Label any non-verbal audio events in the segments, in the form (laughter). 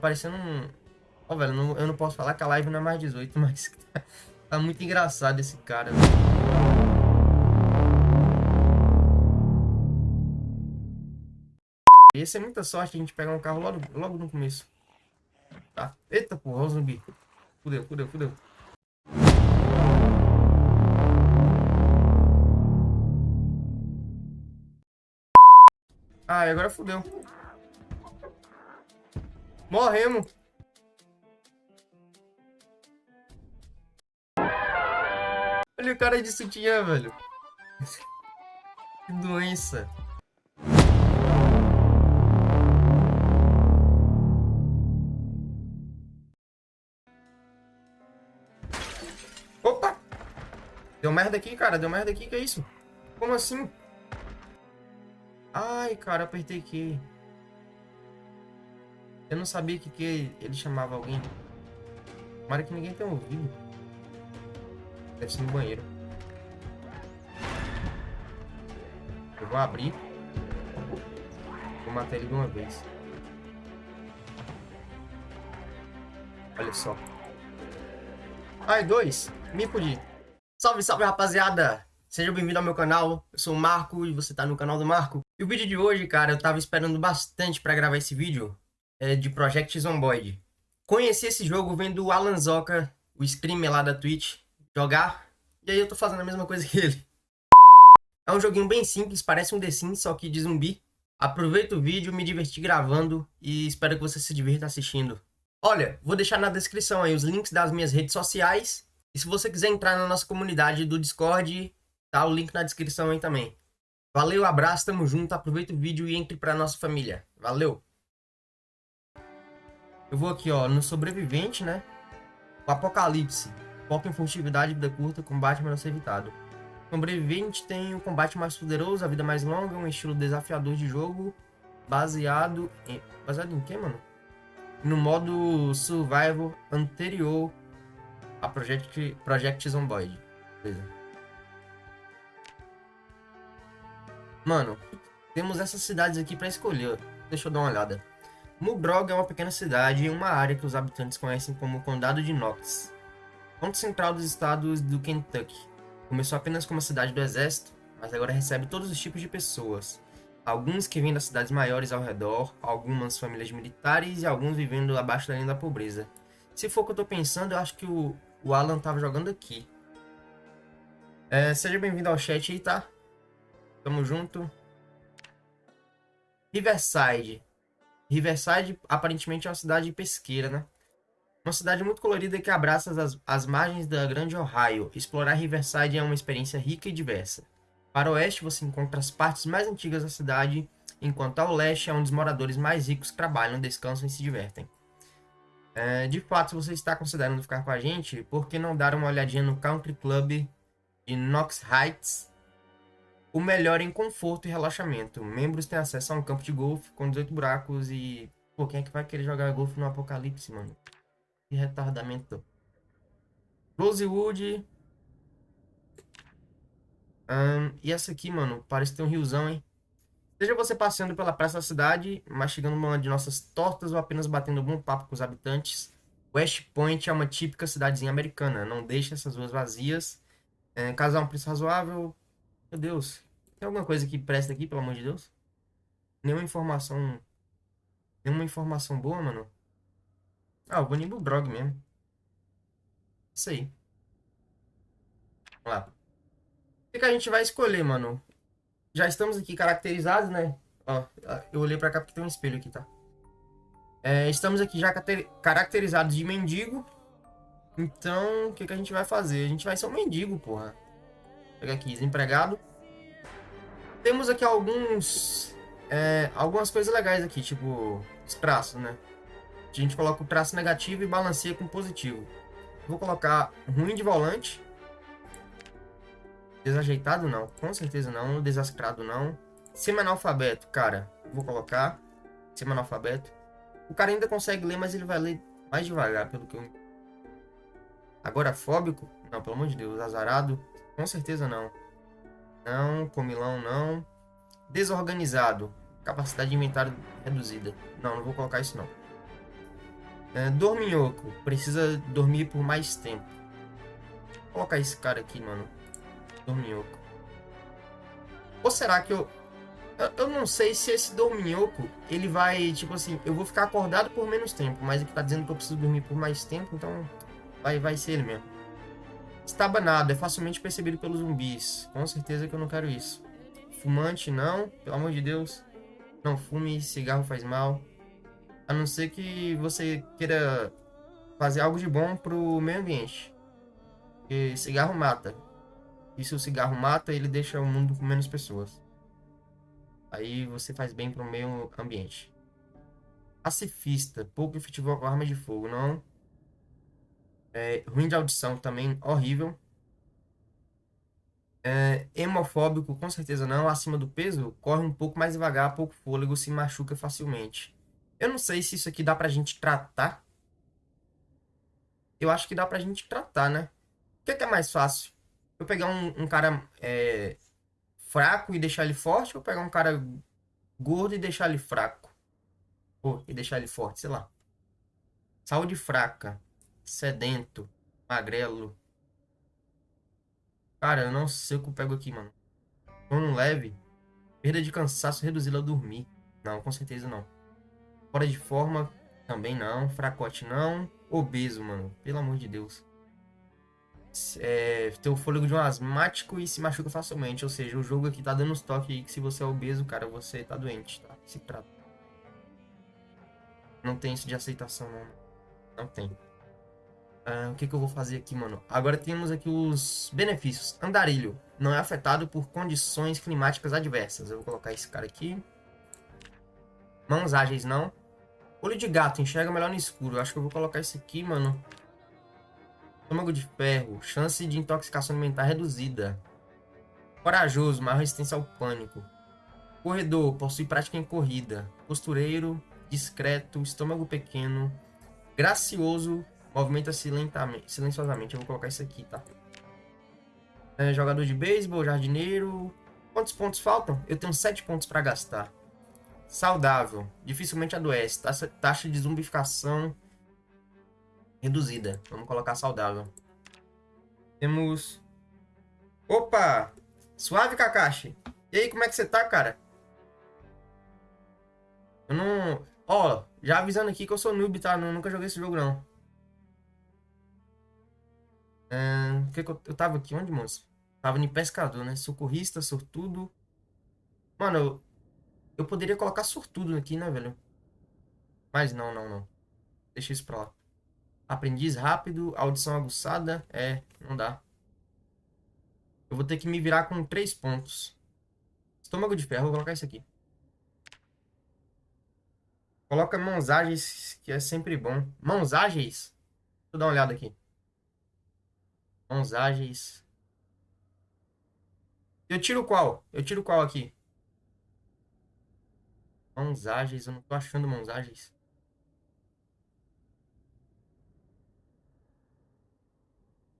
parecendo um... Ó, velho, não, eu não posso falar que a live não é mais 18, (laughs) mas tá muito engraçado esse cara. Velho. Ia ser muita sorte a gente pegar um carro logo, logo no começo. Tá? Eita porra, o zumbi. Fudeu, fudeu, fudeu. Ah, agora fudeu. Morremos. Olha o cara de sutiã, velho. que doença. Opa! Deu merda aqui, cara. Deu merda aqui. Que é isso? Como assim? Ai, cara, apertei aqui. Eu não sabia que, que ele chamava alguém. Tomara que ninguém tenha ouvido. Deve ser no banheiro. Eu vou abrir. Vou matar ele de uma vez. Olha só. Ai, dois. Me fudi. Salve, salve, rapaziada. Seja bem-vindo ao meu canal. Eu sou o Marco e você tá no canal do Marco. E o vídeo de hoje, cara, eu tava esperando bastante pra gravar esse vídeo é, de Project Zomboid. Conheci esse jogo vendo o Alan Zoka, o streamer lá da Twitch, jogar. E aí eu tô fazendo a mesma coisa que ele. É um joguinho bem simples, parece um The Sims, só que de zumbi. Aproveita o vídeo, me diverti gravando e espero que você se divirta assistindo. Olha, vou deixar na descrição aí os links das minhas redes sociais. E se você quiser entrar na nossa comunidade do Discord, tá o link na descrição aí também. Valeu, abraço, tamo junto, aproveita o vídeo e entre pra nossa família. Valeu! Eu vou aqui, ó, no sobrevivente, né? O apocalipse. Foco em furtividade, vida curta, combate menos evitado. Sobrevivente tem o combate mais poderoso, a vida mais longa, um estilo desafiador de jogo, baseado em... Baseado em quê, mano? No modo survival anterior a Project, Project Zomboid. Beleza. Mano, temos essas cidades aqui pra escolher. Deixa eu dar uma olhada. Mugrog é uma pequena cidade em uma área que os habitantes conhecem como Condado de Knox. Ponto central dos estados do Kentucky. Começou apenas como cidade do exército, mas agora recebe todos os tipos de pessoas. Alguns que vêm das cidades maiores ao redor, algumas famílias militares e alguns vivendo abaixo da linha da pobreza. Se for o que eu tô pensando, eu acho que o, o Alan tava jogando aqui. É, seja bem-vindo ao chat aí, tá? Tamo junto. Riverside. Riverside aparentemente é uma cidade pesqueira, né? Uma cidade muito colorida que abraça as, as margens da Grande Ohio. Explorar Riverside é uma experiência rica e diversa. Para o oeste você encontra as partes mais antigas da cidade, enquanto ao leste é onde os moradores mais ricos trabalham, descansam e se divertem. É, de fato, se você está considerando ficar com a gente, por que não dar uma olhadinha no Country Club de Knox Heights o melhor em conforto e relaxamento. Membros têm acesso a um campo de golfe com 18 buracos e... Pô, quem é que vai querer jogar golfe no apocalipse, mano? Que retardamento. Rosewood. Um, e essa aqui, mano, parece ter um riozão, hein? Seja você passeando pela praça da cidade, mastigando uma de nossas tortas ou apenas batendo um papo com os habitantes, West Point é uma típica cidadezinha americana. Não deixe essas ruas vazias. É, casar um preço razoável, meu Deus. Tem alguma coisa que presta aqui, pelo amor de Deus? Nenhuma informação... Nenhuma informação boa, mano? Ah, nem pro Brog mesmo. Isso aí. Vamos lá. O que, a gente vai escolher, mano? Já estamos aqui caracterizados, né? Ó, eu olhei pra cá porque tem um espelho aqui, tá? É, estamos aqui já caracterizados de mendigo. Então, o que, que a gente vai fazer? A gente vai ser um mendigo, porra. Pega aqui, desempregado. Temos aqui alguns... É, algumas coisas legais aqui, tipo os traços, né? A gente coloca o traço negativo e balanceia com positivo. Vou colocar ruim de volante. Desajeitado não, com certeza não. Desascrado não. Semi-analfabeto, cara, vou colocar. Semi-analfabeto. O cara ainda consegue ler, mas ele vai ler mais devagar, pelo que eu... Agora, fóbico? Não, pelo amor de Deus. Azarado? Com certeza não. Não, comilão não. Desorganizado. Capacidade de inventário reduzida. Não, não vou colocar isso não. É, dorminhoco. Precisa dormir por mais tempo. Vou colocar esse cara aqui, mano. Dorminhoco. Ou será que eu... eu... Eu não sei se esse dorminhoco, ele vai, tipo assim, eu vou ficar acordado por menos tempo, mas ele tá dizendo que eu preciso dormir por mais tempo, então vai, vai ser ele mesmo. Estabanado, é facilmente percebido pelos zumbis. Com certeza que eu não quero isso. Fumante, não. Pelo amor de Deus. Não fume, cigarro faz mal. A não ser que você queira fazer algo de bom pro meio ambiente. Porque cigarro mata. E se o cigarro mata, ele deixa o mundo com menos pessoas. Aí você faz bem pro meio ambiente. Pacifista, pouco efetivo com arma de fogo, não. É, ruim de audição também, horrível. É, hemofóbico, com certeza não. Acima do peso, corre um pouco mais devagar, pouco fôlego, se machuca facilmente. Eu não sei se isso aqui dá pra gente tratar. Eu acho que dá pra gente tratar, né? O que é, que é mais fácil? Eu pegar um, um cara é, fraco e deixar ele forte, ou pegar um cara gordo e deixar ele fraco? Ou e deixar ele forte, sei lá. Saúde fraca, sedento, magrelo. Cara, eu não sei o que eu pego aqui, mano. Sono leve, perda de cansaço reduzida ao dormir. Não, com certeza não. Fora de forma, também não. Fracote não. Obeso, mano. Pelo amor de Deus. É, tem o fôlego de um asmático e se machuca facilmente. Ou seja, o jogo aqui tá dando uns toques aí que se você é obeso, cara, você tá doente, tá? Se trata. Não tem isso de aceitação, não. Não tem. Ah, o que, que eu vou fazer aqui, mano? Agora temos aqui os benefícios. Andarilho. Não é afetado por condições climáticas adversas. Eu vou colocar esse cara aqui. Mãos ágeis, não. Olho de gato, enxerga melhor no escuro. Eu acho que eu vou colocar esse aqui, mano. Estômago de ferro, chance de intoxicação alimentar reduzida. Corajoso, maior resistência ao pânico. Corredor, possui prática em corrida. Costureiro, discreto, estômago pequeno. Gracioso, movimenta-se lentamente, silenciosamente. Eu vou colocar isso aqui, tá? É, jogador de beisebol, jardineiro. Quantos pontos faltam? Eu tenho 7 pontos para gastar. Saudável. Dificilmente adoece. Taxa, taxa de zumbificação reduzida. Vamos colocar saudável. Temos... Opa! Suave, Kakashi. E aí, como é que você tá, cara? Eu não... Ó, já avisando aqui que eu sou noob, tá? Eu nunca joguei esse jogo, não. Que que eu... eu tava aqui? Onde, moço? Tava em pescador, né? Socorrista, sortudo. Mano, eu... Eu poderia colocar sortudo aqui, né, velho? Mas não, não, não. Deixa isso pra lá. Aprendiz rápido, audição aguçada. É, não dá. Eu vou ter que me virar com três pontos. Estômago de ferro, vou colocar isso aqui. Coloca mãos ágeis, que é sempre bom. Mãos ágeis? Deixa eu dar uma olhada aqui. Mãos ágeis. Eu tiro qual? Eu tiro qual aqui? Mãos ágeis, eu não tô achando mãos ágeis.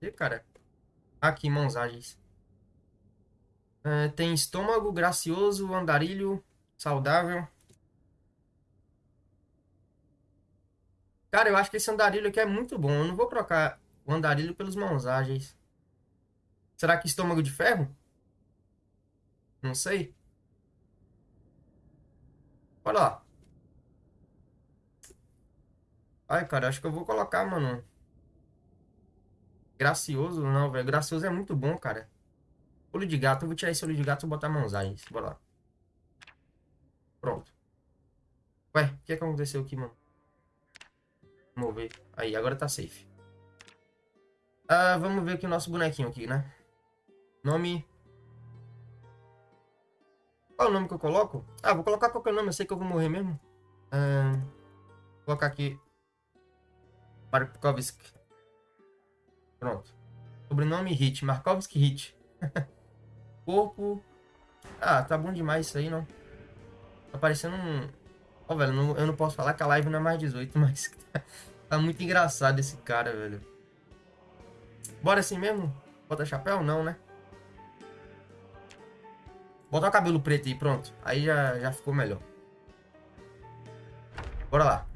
E, cara? Aqui, mãos ágeis. É, tem estômago gracioso, andarilho, saudável. Cara, eu acho que esse andarilho aqui é muito bom. Eu não vou trocar o andarilho pelos mãos ágeis. Será que estômago de ferro? Não sei. Olha lá. Ai, cara, acho que eu vou colocar, mano. Gracioso, não, velho. Gracioso é muito bom, cara. Olho de gato. Eu vou tirar esse olho de gato e botar mãozagens. Bora lá. Pronto. Ué, o que aconteceu aqui, mano? Vamos ver. Aí, agora tá safe. Ah, vamos ver aqui o nosso bonequinho aqui, né? Nome qual é o nome que eu coloco? Ah, vou colocar qualquer nome, eu sei que eu vou morrer mesmo. Ah, vou colocar aqui. Markovski. Pronto. Sobrenome Hit. Markovski Hit. (laughs) Corpo. Ah, tá bom demais isso aí, não? Tá parecendo um. Ó, oh, velho, não, eu não posso falar que a live não é mais 18, (laughs) mas tá muito engraçado esse cara, velho. Bora assim mesmo? Bota chapéu? Não, né? Botar o cabelo preto aí, pronto. Aí já, já ficou melhor. Bora lá.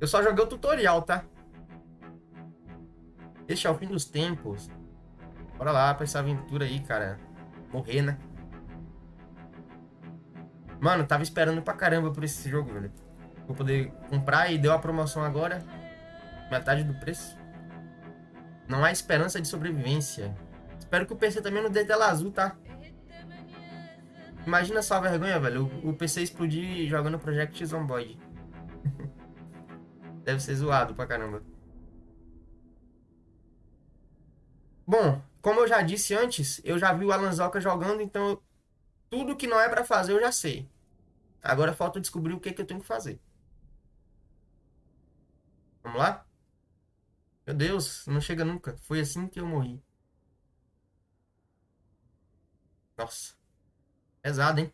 Eu só joguei o tutorial, tá? Este é o fim dos tempos. Bora lá pra essa aventura aí, cara. Morrer, né? Mano, tava esperando pra caramba por esse jogo, velho. Vou poder comprar e deu a promoção agora. Metade do preço. Não há esperança de sobrevivência. Espero que o PC também não dê tela azul, tá? Imagina só a vergonha, velho. O, PC explodir jogando Project Zomboid. (laughs) Deve ser zoado pra caramba. Bom, como eu já disse antes, eu já vi o Alanzoca jogando, então tudo que não é para fazer eu já sei. Agora falta descobrir o que, que eu tenho que fazer. Vamos lá? Meu Deus, não chega nunca. Foi assim que eu morri. Nossa. Pesado, hein?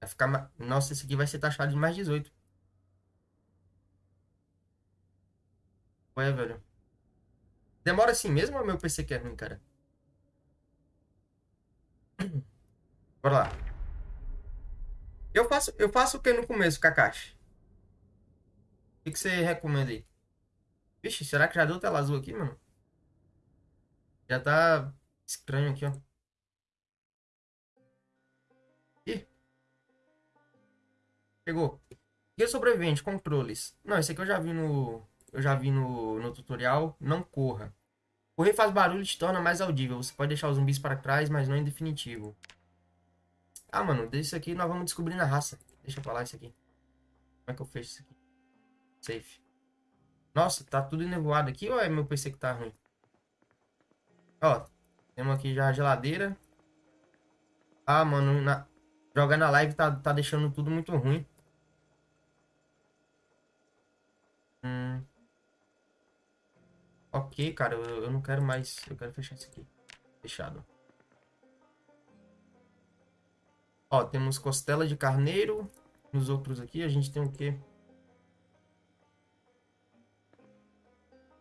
Vai ficar... Nossa, esse aqui vai ser taxado de mais 18. Ué, velho. Demora assim mesmo ou meu PC que é ruim, cara? (clears throat) Bora lá. Eu faço, eu faço o que no começo, Kakashi? O que, que você recomenda aí? Vixe, será que já deu tela azul aqui, mano? Já tá estranho aqui, ó. Ih. Pegou. Guia sobrevivente, controles. Não, esse aqui eu já vi no... Eu já vi no, no tutorial. Não corra. Correr faz barulho e te torna mais audível. Você pode deixar os zumbis para trás, mas não em definitivo. Ah, mano, desse aqui nós vamos descobrir na raça. Deixa eu falar isso aqui. Como é que eu fecho isso aqui? Safe. Nossa, tá tudo nevoado aqui ou é meu PC que tá ruim? Ó, temos aqui já a geladeira. Ah, mano, na... jogar na live tá, tá deixando tudo muito ruim. Hum. Ok, cara, eu, eu não quero mais. Eu quero fechar isso aqui. Fechado. Ó, temos costela de carneiro. Nos outros aqui a gente tem o quê?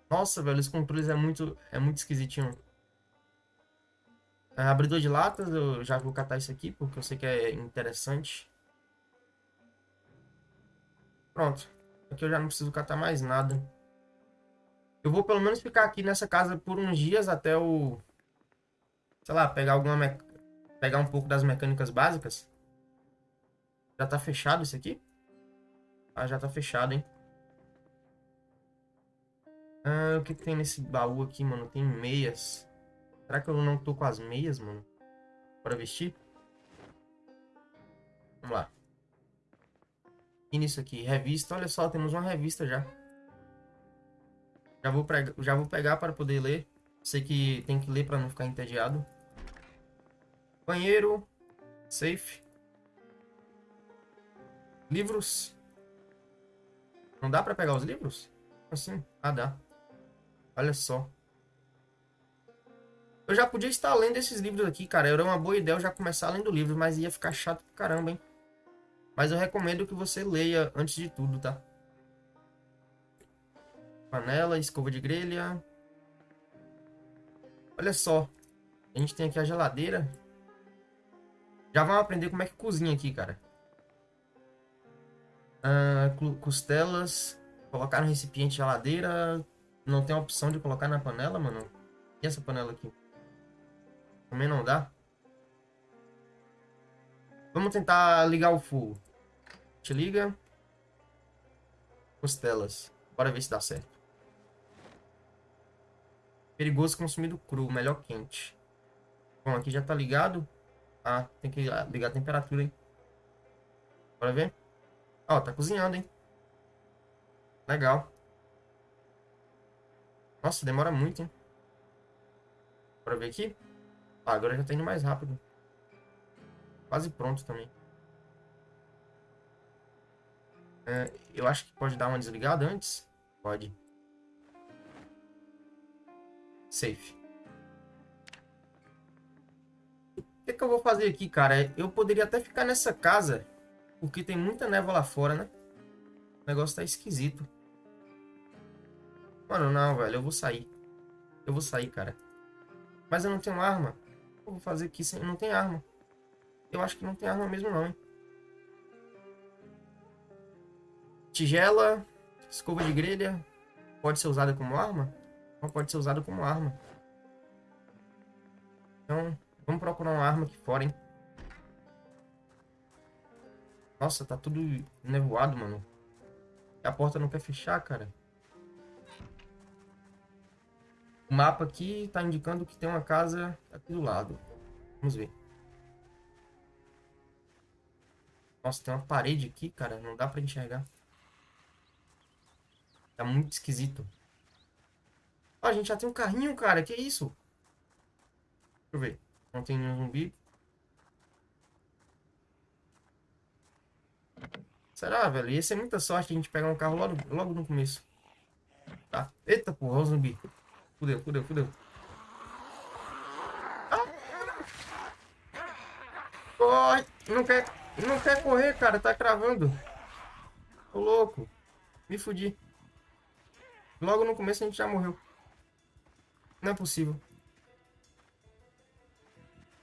Nossa, velho, os controles é muito, é muito esquisitinho. É, abridor de latas, eu já vou catar isso aqui, porque eu sei que é interessante. Pronto. Aqui eu já não preciso catar mais nada. Eu vou pelo menos ficar aqui nessa casa por uns dias até o... Sei lá, pegar alguma... Me... Pegar um pouco das mecânicas básicas. Já tá fechado isso aqui? Ah, já tá fechado, hein? Ah, o que tem nesse baú aqui, mano? Tem meias. Será que eu não tô com as meias, mano? Bora vestir? Vamos lá. E nisso aqui, revista. Olha só, temos uma revista já. Já vou, pregar, já vou pegar para poder ler. Sei que tem que ler para não ficar entediado. Banheiro. Safe. Livros. Não dá para pegar os livros? Assim? Ah, dá. Olha só. Eu já podia estar lendo esses livros aqui, cara. Era uma boa ideia eu já começar lendo livros, mas ia ficar chato pra caramba, hein? Mas eu recomendo que você leia antes de tudo, tá? Panela, escova de grelha. Olha só. A gente tem aqui a geladeira. Já vamos aprender como é que cozinha aqui, cara. Ah, costelas. Colocar no recipiente geladeira. Não tem opção de colocar na panela, mano? E essa panela aqui? Também não dá? Vamos tentar ligar o fogo. Te liga. Costelas. Bora ver se dá certo. Perigoso consumido cru, melhor quente. Bom, aqui já tá ligado. Ah, tem que ligar a temperatura, hein? Bora ver. Ó, tá cozinhando, hein? Legal. Nossa, demora muito, hein? Bora ver aqui. Ah, agora já tá indo mais rápido. Quase pronto também. É, eu acho que pode dar uma desligada antes. Pode. Safe. O que, que eu vou fazer aqui, cara? Eu poderia até ficar nessa casa, porque tem muita névoa lá fora, né? O negócio tá esquisito. Mano, não, velho. Eu vou sair. Eu vou sair, cara. Mas eu não tenho arma. Eu vou fazer aqui sem... Não tem arma. Eu acho que não tem arma mesmo, não, hein? Tigela, escova de grelha, pode ser usada como arma? Não pode ser usada como arma. Então, vamos procurar uma arma aqui fora, hein? Nossa, tá tudo nevoado, mano. A porta não quer fechar, cara. O mapa aqui tá indicando que tem uma casa aqui do lado. Vamos ver. Nossa, tem uma parede aqui, cara. Não dá pra enxergar. Tá muito esquisito. Ó, a gente já tem um carrinho, cara. Que isso? Deixa eu ver. Não tem nenhum zumbi. Será, velho? Ia ser muita sorte a gente pegar um carro logo, logo no começo. Tá. Eita, porra, o zumbi. Fudeu, fudeu, fudeu. Ah! Corre! Não quer, não quer correr, cara. Tá cravando. Tô louco. Me fudi. Logo no começo a gente já morreu. Não é possível.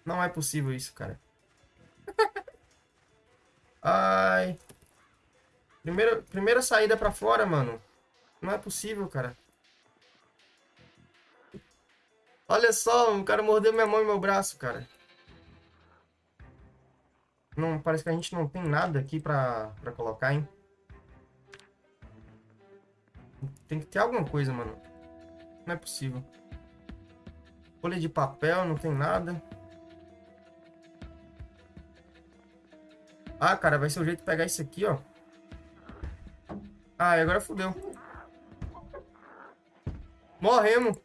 Não é possível isso, cara. (laughs) Ai. Primeira, primeira saída pra fora, mano. Não é possível, cara. Olha só, o cara mordeu minha mão e meu braço, cara. Não, parece que a gente não tem nada aqui pra, pra colocar, hein? Tem que ter alguma coisa, mano. Não é possível. Folha de papel, não tem nada. Ah, cara, vai ser o jeito de pegar isso aqui, ó. Ah, agora fodeu. Morremos.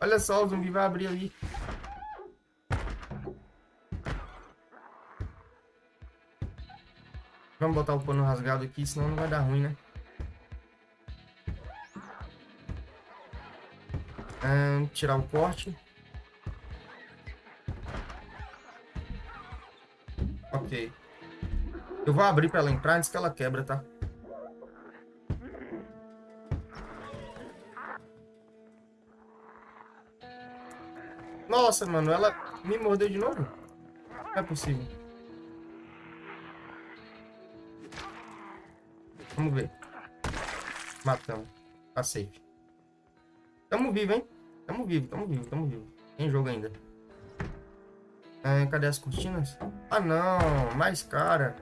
Olha só, o zumbi vai abrir ali. Vamos botar o pano rasgado aqui, senão não vai dar ruim, né? Tirar o corte. Ok. Eu vou abrir pra ela entrar antes que ela quebra, tá? Nossa, mano, ela me mordeu de novo? Não é possível. Vamos ver. Matamos. Tá safe. Tamo vivo, hein? Tamo vivo, tamo vivo, tamo vivo. Tem jogo ainda. É, cadê as cortinas? Ah, não. Mais cara.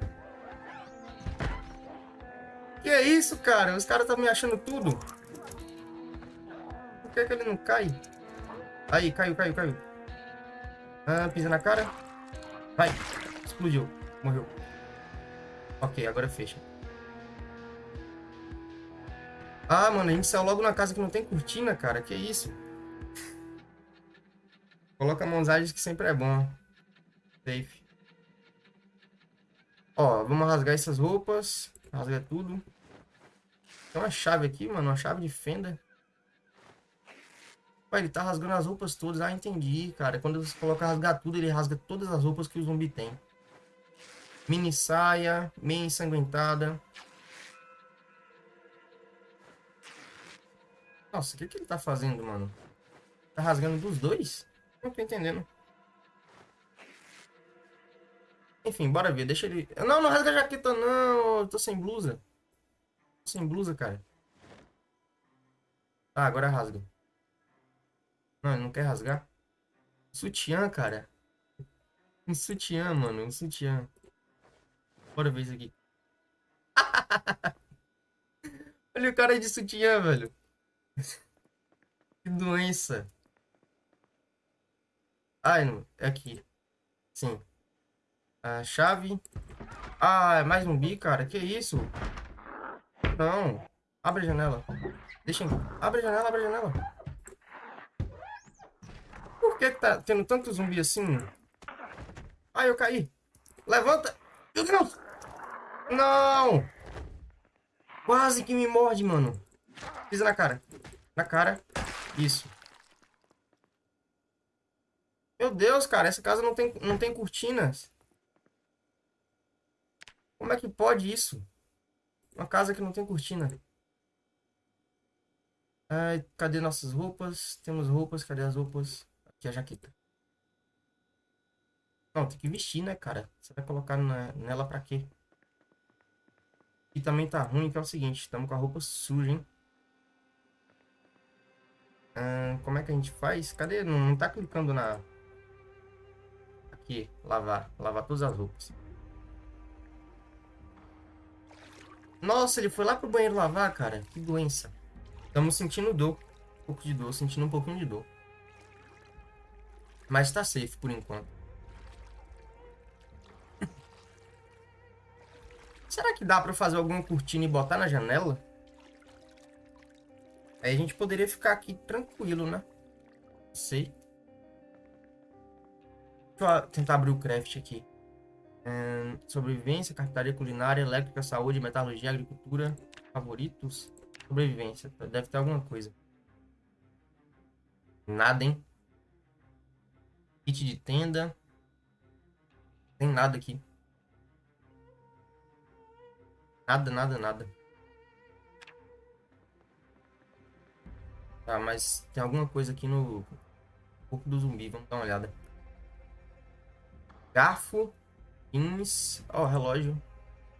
Que é isso, cara? Os caras estão me achando tudo. Por que, que ele não cai? Aí, caiu, caiu, caiu. Ah, pisa na cara. Vai. Explodiu. Morreu. Ok, agora fecha. Ah, mano, a gente saiu logo na casa que não tem cortina, cara. Que isso? Coloca mãozagens que sempre é bom. Safe. Ó, vamos rasgar essas roupas. Rasga tudo. Tem uma chave aqui, mano. Uma chave de fenda. Ele tá rasgando as roupas todas. Ah, entendi, cara. Quando você coloca rasgar tudo, ele rasga todas as roupas que o zumbi tem. Mini saia, meia ensanguentada. Nossa, o que, que ele tá fazendo, mano? Tá rasgando dos dois? Não tô entendendo. Enfim, bora ver. Deixa ele... Não, não rasga a jaqueta, não. Eu tô sem blusa. Tô sem blusa, cara. Ah, agora rasga. Ele não quer rasgar. Sutiã, cara. Um sutiã, mano. Um sutiã. Bora ver isso aqui. (laughs) Olha o cara de sutiã, velho. que doença. Ai, não. É aqui. Sim. A chave. Ah, é mais um bi, cara. Que isso? Não. Abre a janela. Deixa. Abre a janela, abre a janela. Por que, que tá tendo tanto zumbi assim? Ai, eu caí. Levanta. Meu Deus. Não. Quase que me morde, mano. Pisa na cara. Na cara. Isso. Meu Deus, cara. Essa casa não tem, não tem cortinas. Como é que pode isso? Uma casa que não tem cortina. Ai, cadê nossas roupas? Temos roupas. Cadê as roupas? Aqui a jaqueta. Não, tem que vestir, né, cara? Você vai colocar na, nela pra quê? E também tá ruim, que é o seguinte, estamos com a roupa suja, hein? Como é que a gente faz? Cadê? Não, não tá clicando na... Aqui, lavar. Lavar todas as roupas. Nossa, ele foi lá pro banheiro lavar, cara. Que doença. Estamos sentindo dor. Um pouco de dor, sentindo um pouquinho de dor. Mas tá safe por enquanto. (laughs) Será que dá pra fazer alguma cortina e botar na janela? Aí a gente poderia ficar aqui tranquilo, né? Sei. Deixa eu tentar abrir o craft aqui. Sobrevivência, carpintaria culinária, elétrica, saúde, metalurgia, agricultura. Favoritos? Sobrevivência. Deve ter alguma coisa. Nada, hein? Kit de tenda. Tem nada aqui. Nada, nada, nada. Tá, mas tem alguma coisa aqui no corpo do zumbi. Vamos dar uma olhada. Garfo. Pins. Ó, oh, relógio.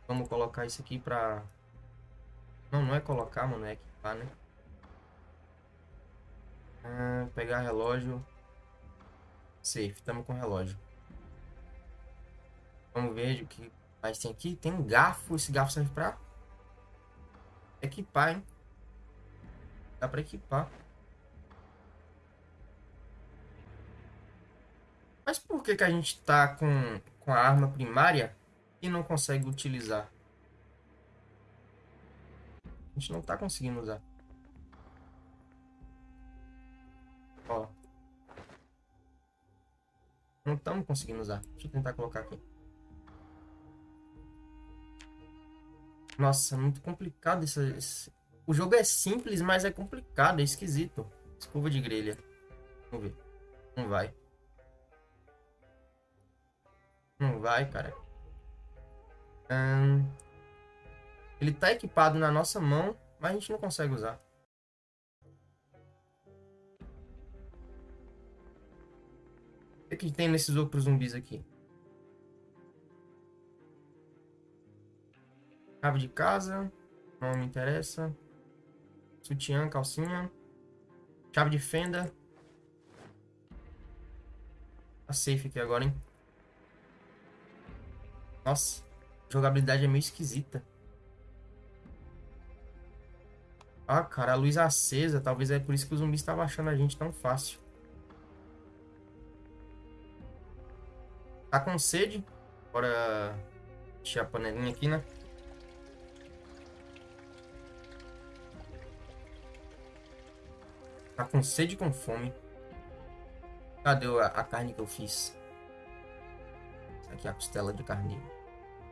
Vamos colocar isso aqui pra... Não, não é colocar, mano. É equipar, né? Ah, pegar relógio. Safe. Tamo com relógio. Vamos ver o que mais tem aqui. Tem um garfo. Esse garfo serve pra... Equipar, hein? Dá pra equipar. Mas por que, que a gente tá com, com a arma primária e não consegue utilizar? A gente não tá conseguindo usar. Ó. Não estamos conseguindo usar. Deixa eu tentar colocar aqui. Nossa, muito complicado esse, esse, o jogo é simples, mas é complicado, é esquisito. Escova de grelha. Vamos ver. Não vai. Não vai, cara. Ele tá equipado na nossa mão, mas a gente não consegue usar. Que, tem nesses outros zumbis aqui? Chave de casa. Não me interessa. Sutiã, calcinha. Chave de fenda. Tá safe aqui agora, hein? Nossa, jogabilidade é meio esquisita. Ah, cara, a luz acesa. Talvez é por isso que o zumbi estava achando a gente tão fácil. Tá com sede? Bora encher a panelinha aqui, né? Tá com sede e com fome. Cadê a, a, carne que eu fiz? Aqui é a costela de carne.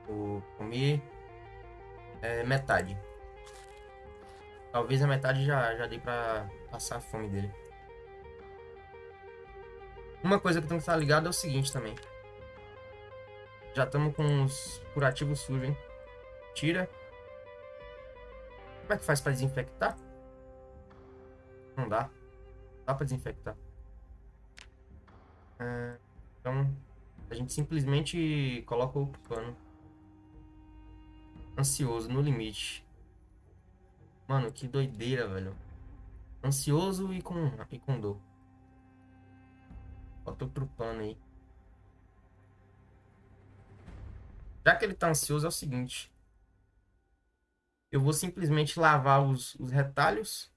Vou comer é, metade. Talvez a metade já, já dê pra passar a fome dele. Uma coisa que tem que estar ligado é o seguinte também. Já estamos com os curativos sujos, hein? Tira. Como é que faz para desinfectar? Não dá. Dá pra desinfectar. É, então, a gente simplesmente coloca o pano. Ansioso, no limite. Mano, que doideira, velho. Ansioso e com, e com dor. Bota outro pano aí. Já que ele tá ansioso, é o seguinte. Eu vou simplesmente lavar os, os retalhos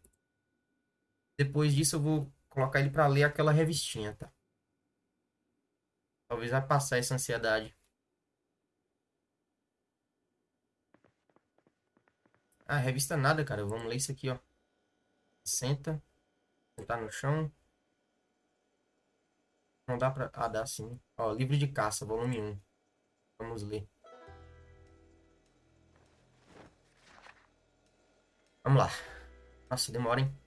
depois disso eu vou colocar ele para ler aquela revistinha, tá? Talvez vai passar essa ansiedade. Ah, revista nada, cara. Vamos ler isso aqui, ó. Senta. Sentar no chão. Não dá pra... Ah, dá sim. Ó, livro de caça, volume 1. Vamos ler. Vamos lá. Nossa, demora, hein?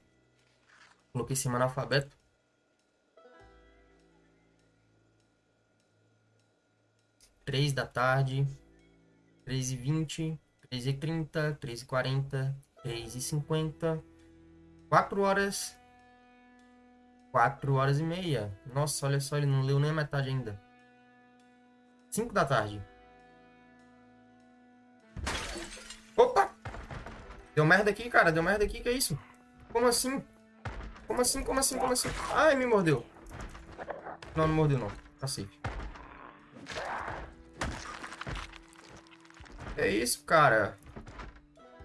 Coloquei esse analfabeto. Três da tarde. Três e vinte. Três e trinta. Três e quarenta. Três e cinquenta. Quatro horas. Quatro horas e meia. Nossa, olha só, ele não leu nem a metade ainda. Cinco da tarde. Deu merda aqui, cara. Deu merda aqui. Que é isso? Como assim? Como assim? Como assim? Como assim? Ai, me mordeu. Não, não mordeu, não. Tá safe. É isso, cara.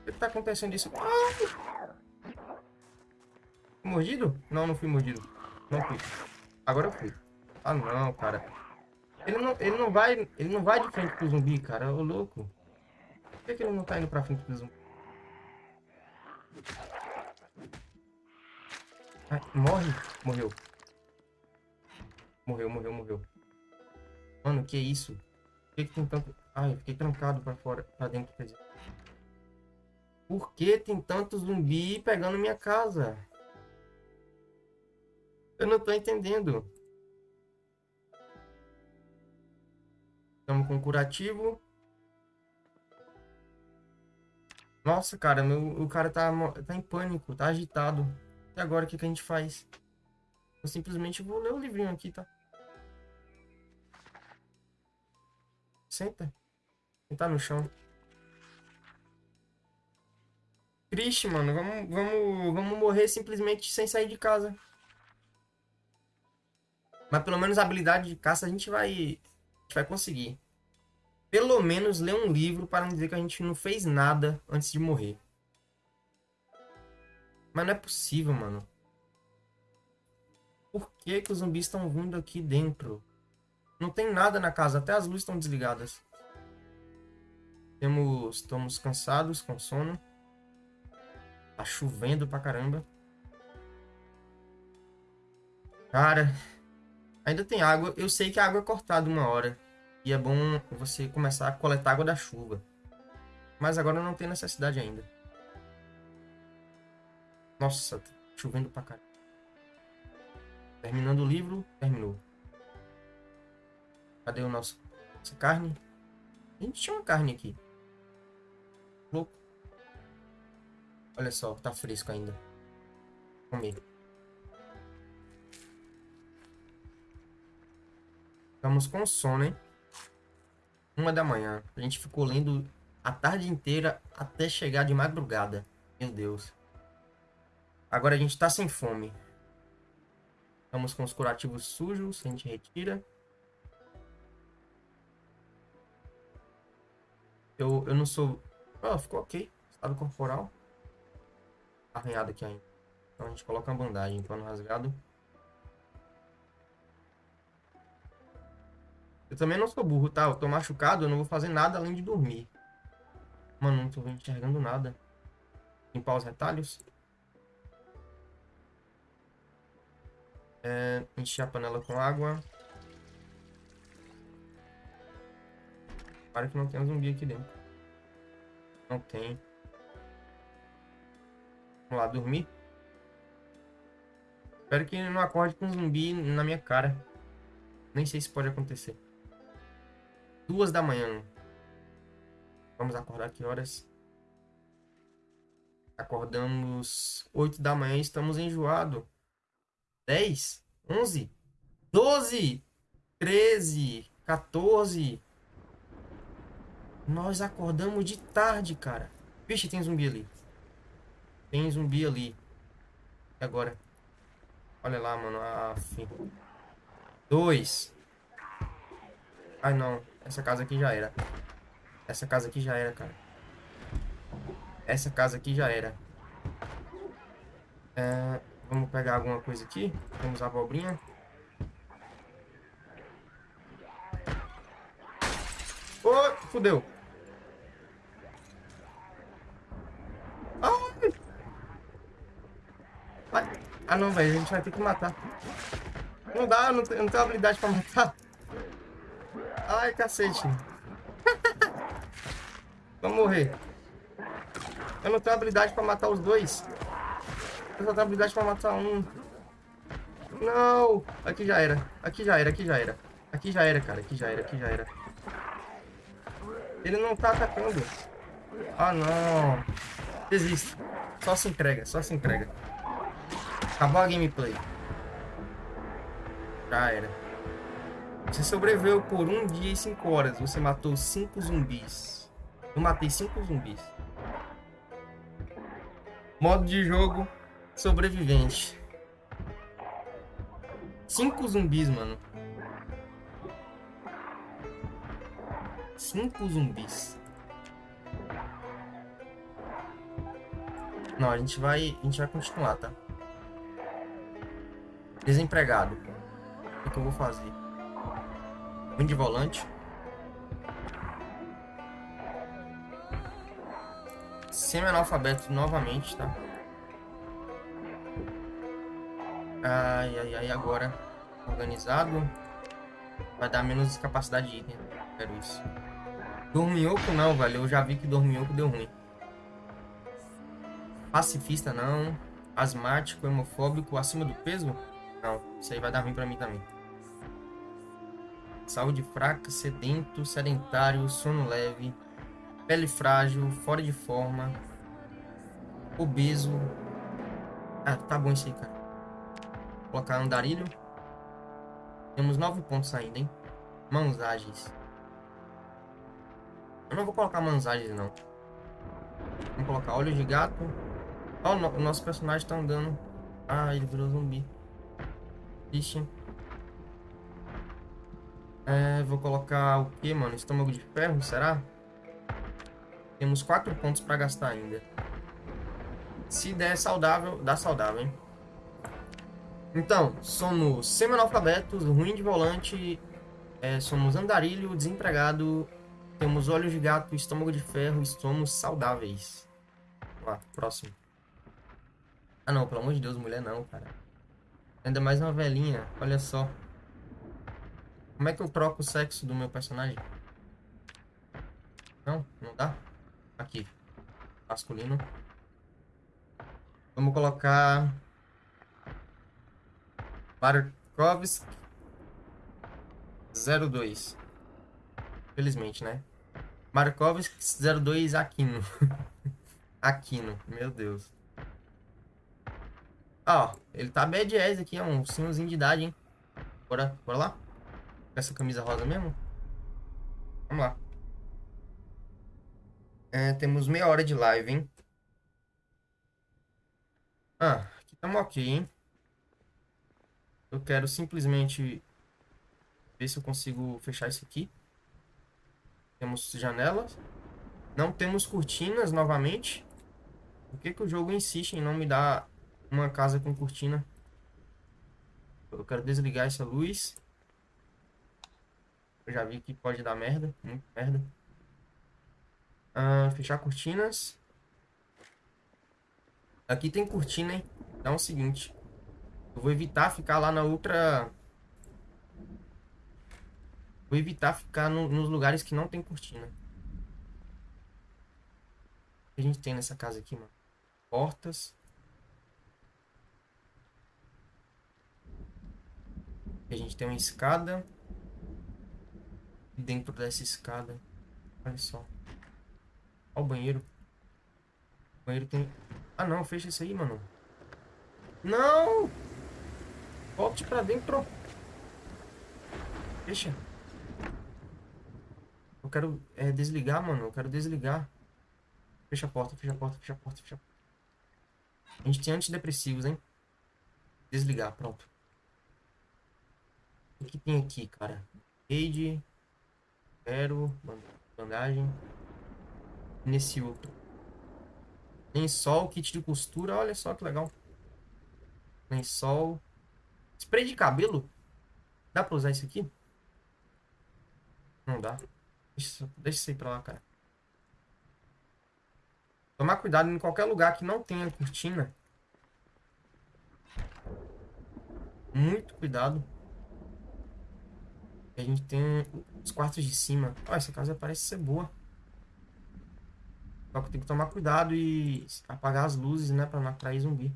O que tá acontecendo isso? Ai! Mordido? Não, não fui mordido. Não fui. Agora eu fui. Ah, não, cara. Ele não, ele não vai, ele não vai de frente pro zumbi, cara. Ô, louco. Por que, que ele não tá indo pra frente pro zumbi? Ai, morre. Morreu. Morreu, morreu, morreu. Mano, que isso? Por que, que tem tanto... Ai, fiquei trancado pra fora, pra dentro, quer dizer. Por que tem tanto zumbi pegando minha casa? Eu não tô entendendo. Estamos com curativo. Nossa, cara, meu, o cara tá, tá em pânico, tá agitado. E agora o que, que a gente faz? Eu simplesmente vou ler o livrinho aqui, tá? Senta. Sentar no chão. Triste, mano. Vamos, vamos, vamos morrer simplesmente sem sair de casa. Mas pelo menos a habilidade de caça a gente vai, a gente vai conseguir. Pelo menos ler um livro para não dizer que a gente não fez nada antes de morrer. Mas não é possível, mano. Por que, que os zumbis estão vindo aqui dentro? Não tem nada na casa, até as luzes estão desligadas. Temos, estamos cansados, com sono. Tá chovendo pra caramba. Cara, Ainda tem água. Eu sei que a água é cortada uma hora. E é bom você começar a coletar água da chuva. Mas agora não tem necessidade ainda. Nossa, tá chovendo pra caralho. Terminando o livro, terminou. Cadê o nosso nossa carne? A gente tinha uma carne aqui. Louco. Olha só, tá fresco ainda. Comer. Ficamos com sono, hein? Uma da manhã. A gente ficou lendo a tarde inteira até chegar de madrugada. Meu Deus. Agora a gente tá sem fome. Estamos com os curativos sujos, a gente retira. Eu, eu não sou... Oh, ficou ok. Estado corporal. Arranhado aqui ainda. Então a gente coloca uma bandagem, pano rasgado. Eu também não sou burro, tá? Eu tô machucado, eu não vou fazer nada além de dormir. Mano, não tô enxergando nada. Limpar os retalhos. É, encher a panela com água. Para que não tenha zumbi aqui dentro. Não tem. Vamos lá, dormir. Espero que não acorde com um zumbi na minha cara. Nem sei se pode acontecer. Duas da manhã. Vamos acordar que horas? Acordamos oito da manhã, estamos enjoados. Dez, onze, doze, treze, 14. Nós acordamos de tarde, cara. Vixe, tem zumbi ali. Tem zumbi ali. E agora? Olha lá, mano. Ah, Dois. Ai, não. Essa casa aqui já era. Essa casa aqui já era, cara. Essa casa aqui já era. É, vamos pegar alguma coisa aqui. Temos a abobrinha. Ô, oh, fudeu. Ah, não, velho. A gente vai ter que matar. Não dá, não, não tenho habilidade pra matar. Ai, cacete. Vamos morrer. Eu não tenho habilidade pra matar os dois. Eu só tenho habilidade pra matar um. Não! Aqui já era. Aqui já era, aqui já era. Aqui já era, cara. Aqui já era, aqui já era. Ele não tá atacando. Ah, não. Desiste. Só se entrega, só se entrega. Acabou a gameplay. Já era. Você sobreviveu por um dia e cinco horas. Você matou cinco zumbis. Eu matei cinco zumbis. Modo de jogo sobrevivente. Cinco zumbis, mano. Cinco zumbis. Não, a gente vai, a gente vai continuar, tá? Desempregado. O que, eu vou fazer? Vim de volante. Semi-analfabeto novamente, tá? Ai, ai, ai, agora. Organizado. Vai dar menos capacidade de item. Quero isso. Dorminhoco não, velho. Eu já vi que dorminhoco deu ruim. Pacifista não. Asmático, hemofóbico, acima do peso? Não, isso aí vai dar ruim pra mim também. Saúde fraca, sedento, sedentário, sono leve, pele frágil, fora de forma, obeso. Ah, tá bom isso aí, cara. Vou colocar andarilho. Temos nove pontos ainda, hein? Mãos ágeis. Eu não vou colocar mãos ágeis, não. Vamos colocar olhos de gato. Oh, o nosso personagem tá andando. Ah, ele virou zumbi. Ixi. É, vou colocar o que, mano? Estômago de ferro, será? Temos quatro pontos para gastar ainda. Se der saudável, dá saudável, hein? Então, somos semi-analfabetos, ruim de volante, é, somos andarilho, desempregado, temos olhos de gato, estômago de ferro e somos saudáveis. Vamos lá, próximo. Ah não, pelo amor de Deus, mulher não, cara. Ainda mais uma velhinha, olha só. Como é que eu troco o sexo do meu personagem? Não, não dá? Aqui. Masculino. Vamos colocar... Markovsk 02. Felizmente, né? Markovsk 02 Aquino. (laughs) Aquino, meu Deus. Ó, ele tá bad ass aqui, é um senhorzinho de idade, hein? Bora, bora lá? Essa camisa rosa mesmo? Vamos lá. É, temos meia hora de live, hein? Ah, aqui estamos ok, hein? Eu quero simplesmente ver se eu consigo fechar isso aqui. Temos janelas. Não temos cortinas novamente. Por que, que o jogo insiste em não me dar uma casa com cortina. Eu quero desligar essa luz. Eu já vi que pode dar merda. Muito merda. Ah, fechar cortinas. Aqui tem cortina, hein? Então é o seguinte. Eu vou evitar ficar lá na outra... Vou evitar ficar no, nos lugares que não tem cortina. O que a gente tem nessa casa aqui, mano? Portas. a gente tem uma escada. Dentro dessa escada, olha só. Olha o banheiro. O banheiro tem... Ah, não, fecha isso aí, mano. Não! Volte pra dentro. Fecha. Eu quero é, desligar, mano. Eu quero desligar. Fecha a porta, fecha a porta, fecha a porta, fecha a porta. A gente tem antidepressivos, hein? Desligar, pronto. O que tem aqui, cara? Raid. Zero. Bandagem. Nesse outro. Lençol, kit de costura. Olha só que legal. Lençol. Spray de cabelo. Dá pra usar isso aqui? Não dá. Deixa, deixa isso aí pra lá, cara. Tomar cuidado em qualquer lugar que não tenha cortina. Muito cuidado. A gente tem os quartos de cima. Ó, essa casa parece ser boa. Só que tem que tomar cuidado e apagar as luzes, né? Pra não atrair zumbi.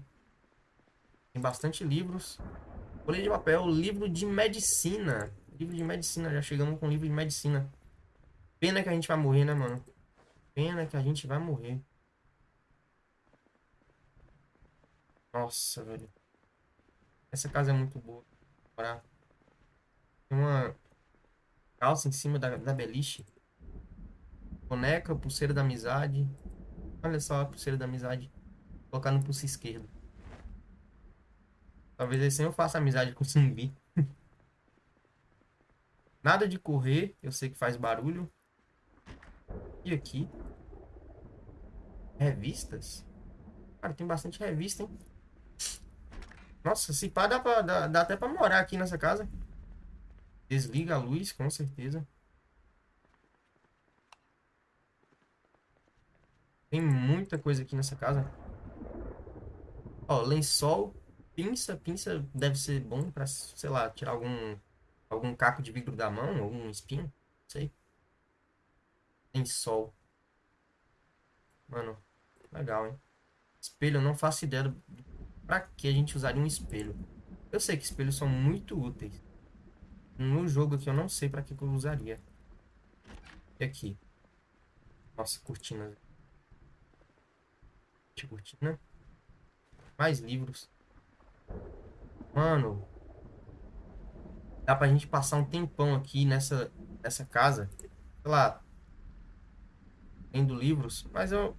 Tem bastante livros. Folha de papel, livro de medicina. Livro de medicina, já chegamos com livro de medicina. Pena que a gente vai morrer, né, mano? Pena que a gente vai morrer. Nossa, velho. Essa casa é muito boa. Tem uma calça em cima da, da beliche. Boneca, pulseira da amizade. Olha só a pulseira da amizade. Colocar no pulso esquerdo. Talvez assim eu faça amizade com o zumbi. (laughs) Nada de correr. Eu sei que faz barulho. E aqui? Revistas? Cara, tem bastante revista, hein? Nossa, se pá, dá, pra, dá, dá até pra morar aqui nessa casa. Desliga a luz, com certeza. Tem muita coisa aqui nessa casa. Ó, lençol, pinça. Pinça deve ser bom pra, sei lá, tirar algum, algum caco de vidro da mão, algum espinho. Não sei. Lençol. Mano, legal, hein? Espelho, eu não faço ideia do, pra que a gente usaria um espelho. Eu sei que espelhos são muito úteis. No jogo aqui eu não sei pra que, que eu usaria. E aqui? Nossa, cortinas. Cortina. Mais livros. Mano. Dá pra gente passar um tempão aqui nessa, nessa casa. Sei lá. Lendo livros. Mas eu,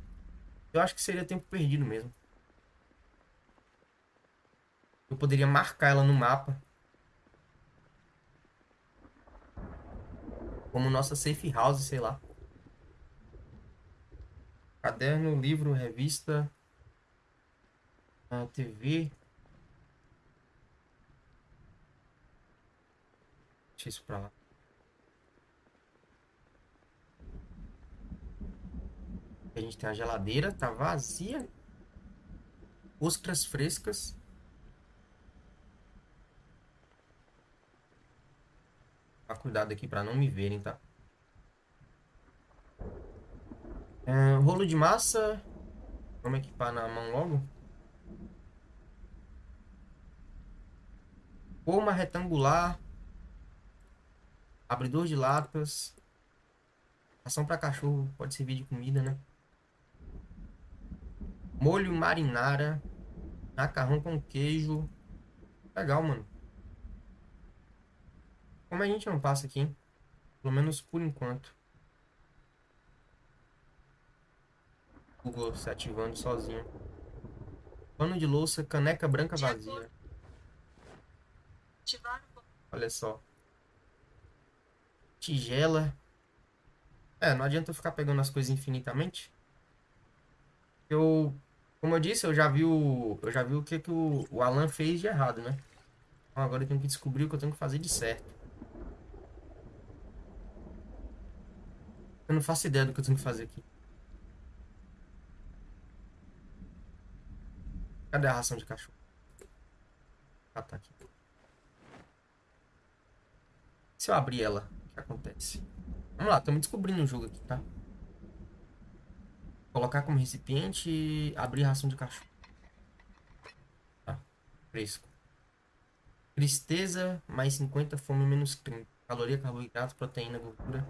eu acho que seria tempo perdido mesmo. Eu poderia marcar ela no mapa. Como nossa safe house, sei lá. Caderno, livro, revista, TV. Deixa isso pra lá. A gente tem a geladeira, tá vazia. Ostras frescas. Tá cuidado aqui pra não me verem, tá? É, rolo de massa. Vamos equipar na mão logo. Forma retangular. Abridor de latas. Ação para cachorro. Pode servir de comida, né? Molho marinara. Macarrão com queijo. Legal, mano. Como a gente não passa aqui, hein? Pelo menos por enquanto. Google se ativando sozinho. Pano de louça, caneca branca vazia. Olha só. Tigela. É, não adianta eu ficar pegando as coisas infinitamente. Eu, como eu disse, eu já vi o, eu já vi o que, que o, o Alan fez de errado, né? Então agora eu tenho que descobrir o que eu tenho que fazer de certo. Eu não faço ideia do que eu tenho que fazer aqui. Cadê a ração de cachorro? Ah, tá aqui. Se eu abrir ela, o que acontece? Vamos lá, estamos descobrindo o jogo aqui, tá? Colocar como recipiente e abrir ração de cachorro. Tá, fresco. Tristeza, mais 50, fome, menos 30. Caloria, carboidrato, proteína, gordura.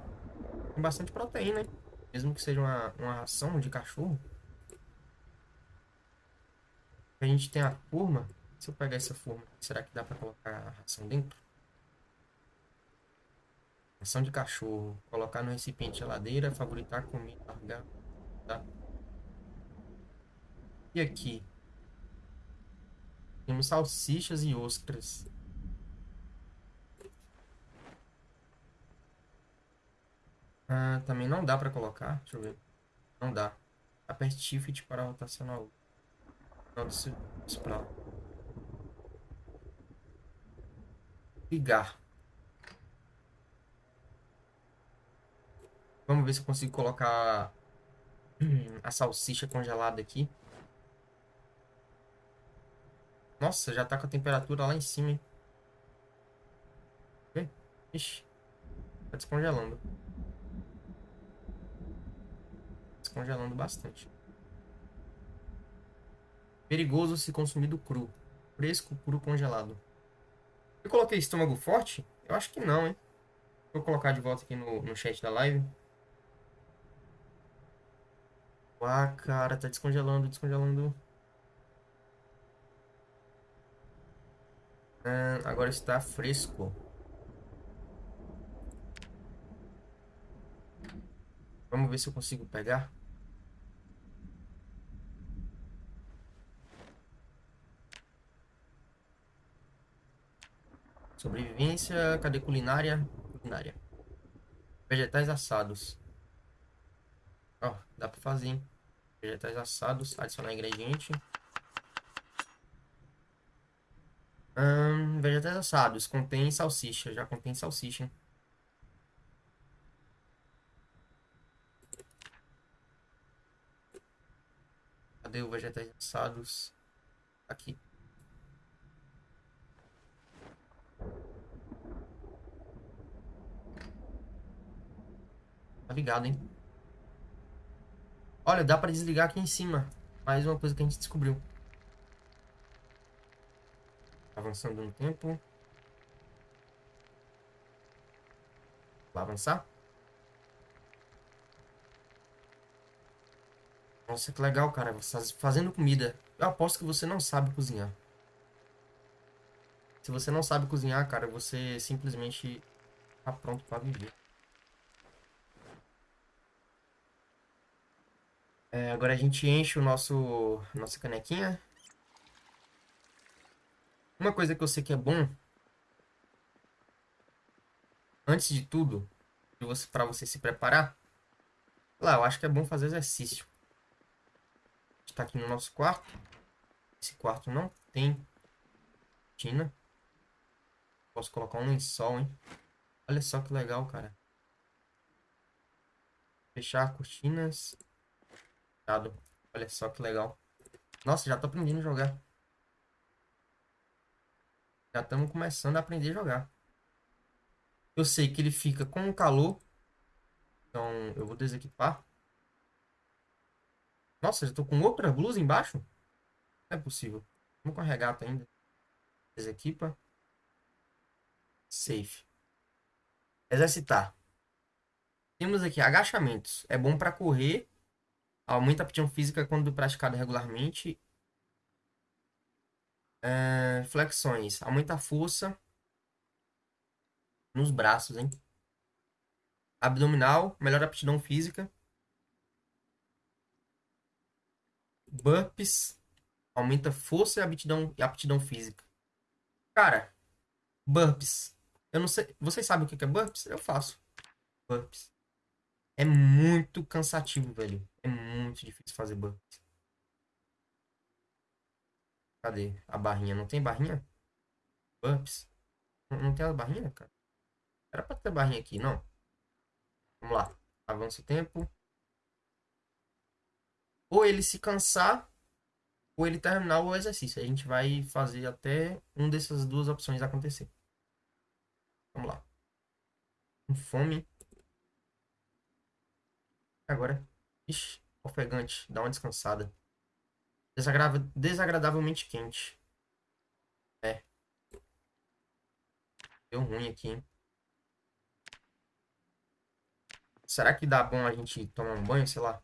Tem bastante proteína, hein? Mesmo que seja uma, uma ração de cachorro. A gente tem a forma. Se eu pegar essa forma, será que dá para colocar a ração dentro? Ração de cachorro. Colocar no recipiente geladeira, favoritar comida, largar. Tá? E aqui? Temos salsichas e ostras. Ah, também não dá para colocar. Deixa eu ver. Não dá. Aperte Shift para rotacionar o não, desse, desse pra lá. Ligar. Vamos ver se eu consigo colocar a salsicha congelada aqui. Nossa, já tá com a temperatura lá em cima, hein? Ixi. Tá descongelando. Descongelando bastante. Perigoso se consumido cru. Fresco, cru, congelado. Eu coloquei estômago forte? Eu acho que não, hein? Vou colocar de volta aqui no, no chat da live. Ah, cara, tá descongelando, descongelando. Agora está fresco. Vamos ver se eu consigo pegar. Sobrevivência, cadê culinária? Culinária. Vegetais assados. Ó, dá pra fazer, hein? Vegetais assados, adicionar ingrediente. Hum, vegetais assados, contém salsicha. Já contém salsicha, hein? Cadê o vegetais assados? Aqui. Tá ligado, hein? Olha, dá pra desligar aqui em cima. Mais uma coisa que a gente descobriu. Avançando no tempo. Vai avançar? Nossa, que legal, cara. Fazendo comida. Eu aposto que você não sabe cozinhar. Se você não sabe cozinhar, cara, você simplesmente tá pronto para viver. É, agora a gente enche o nosso nossa canequinha. Uma coisa que eu sei que é bom, antes de tudo, para você se preparar, lá, eu acho que é bom fazer exercício. A gente tá aqui no nosso quarto. Esse quarto não tem cortina. Posso colocar um lençol, hein? Olha só que legal, cara. Fechar cortinas. Olha só que legal. Nossa, já tô aprendendo a jogar. Já estamos começando a aprender a jogar. Eu sei que ele fica com calor. Então, eu vou desequipar. Nossa, já tô com outra blusa embaixo? Não é possível. Vamos com a regata ainda. Desequipa. Safe. Exercitar. Temos aqui agachamentos. É bom para correr Aumenta a aptidão física quando praticado regularmente. É, flexões. Aumenta a força nos braços, hein? Abdominal. Melhora a aptidão física. Burpees. Aumenta força e aptidão, e aptidão física. Cara, burpees. Eu não sei. Vocês sabem o que é burpees? Eu faço. Burpees. É muito cansativo, velho. É muito difícil fazer burpees. Cadê a barrinha? Não tem barrinha? Burpees? Não, não tem a barrinha, cara? Era pra ter barrinha aqui, não? Vamos lá. Avança o tempo. Ou ele se cansar, ou ele terminar o exercício. A gente vai fazer até um dessas duas opções acontecer. Vamos lá. Com fome. Agora. Ixi, ofegante. Dá uma descansada. Desagrava... Desagradavelmente quente. É. Deu ruim aqui, hein? Será que dá bom a gente tomar um banho, sei lá?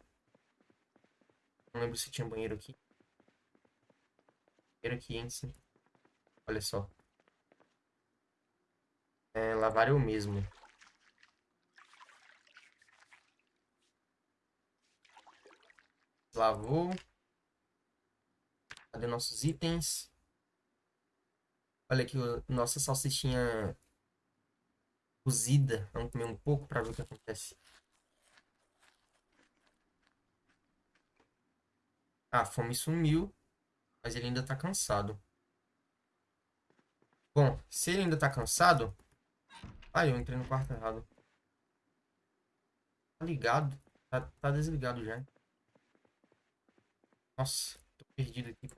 Não lembro se tinha banheiro aqui. Banheiro aqui, hein, sim. Olha só. É, lavar eu mesmo. Lavou. Cadê nossos itens? Olha aqui, nossa salsichinha cozida. Vamos comer um pouco para ver o que acontece. Ah, a fome sumiu, mas ele ainda tá cansado. Bom, se ele ainda tá cansado... Ai, eu entrei no quarto errado. Tá ligado? Tá, tá desligado já. Nossa, tô perdido aqui.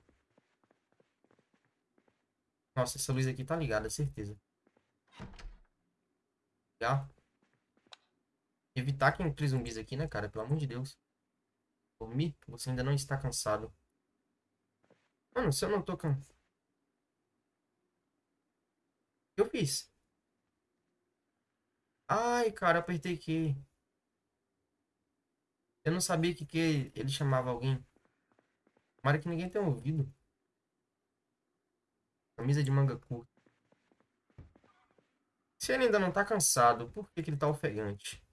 Nossa, essa luz aqui tá ligada, certeza. Já. Evitar que entre zumbis aqui, né, cara? Pelo amor de Deus. Dormir? Você ainda não está cansado. Mano, se eu não tô cansado... O que eu fiz? Ai, cara, apertei aqui. Eu não sabia que, que ele chamava alguém. Tomara que ninguém tenha ouvido. Camisa de manga curta. Se ele ainda não tá cansado, por que, que ele tá ofegante?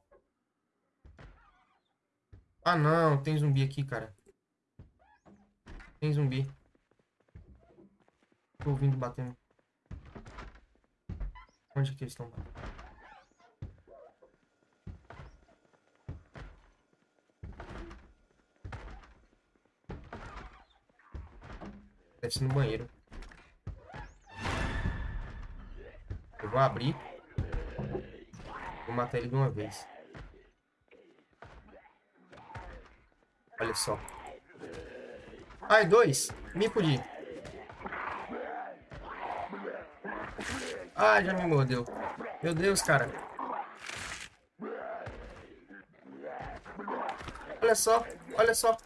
Ah, não. Tem zumbi aqui, cara. Tem zumbi. Tô ouvindo batendo. Onde que eles estão? Deve ser no banheiro. Eu vou abrir. Vou matar ele de uma vez. Olha só. Ai, dois. Me fudi. Ah, já me mordeu. Meu Deus, cara. Olha só, olha só.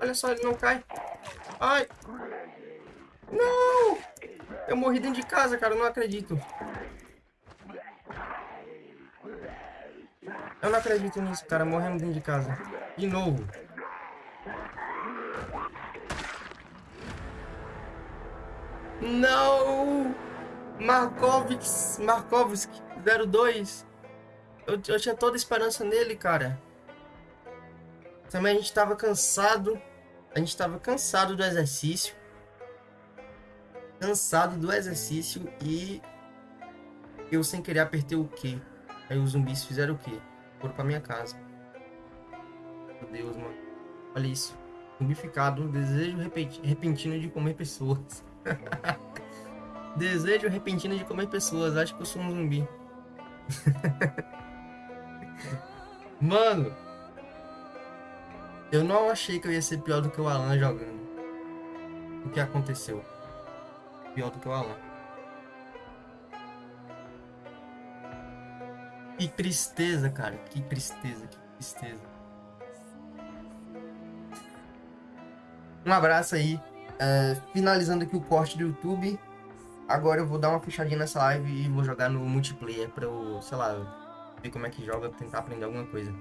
Olha só, ele não cai. Ai. Não! Eu morri dentro de casa, cara. Eu não acredito. Eu não acredito nisso, cara. Morrendo dentro de casa. De novo. Não! Markovix, Markovski 02. Eu, eu tinha toda a esperança nele, cara. Também a gente tava cansado. A gente tava cansado do exercício. Cansado do exercício e eu sem querer apertei o Q. Aí os zumbis fizeram o quê? Foram pra minha casa. Meu Deus, mano. Olha isso. Zumbificado, um desejo repentino de comer pessoas. (laughs) desejo repentino de comer pessoas. Acho que eu sou um zumbi. (laughs) Mano. Eu não achei que eu ia ser pior do que o Alan jogando. O que aconteceu? Pior do que o Alan. Que tristeza, cara. Que tristeza, que tristeza. Um abraço aí. É, finalizando aqui o corte do YouTube. Agora eu vou dar uma fechadinha nessa live e vou jogar no multiplayer pra eu, sei lá, ver como é que joga, tentar aprender alguma coisa.